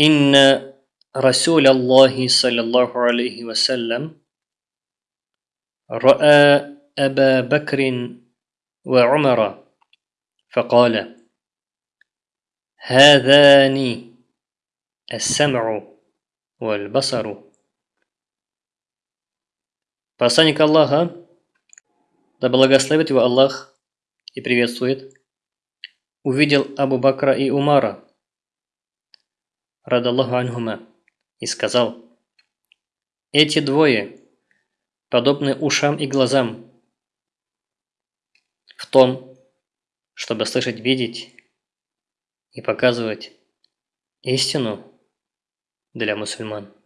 إن رسول الله صلى الله عليه وسلم رأى أبا بكر وعمر فقال هذان السمع والبصر Посланник Аллаха, да благословит его Аллах и приветствует, увидел Абу Бакра и Умара, радаллаху анхума, и сказал, «Эти двое подобны ушам и глазам в том, чтобы слышать, видеть и показывать истину для мусульман».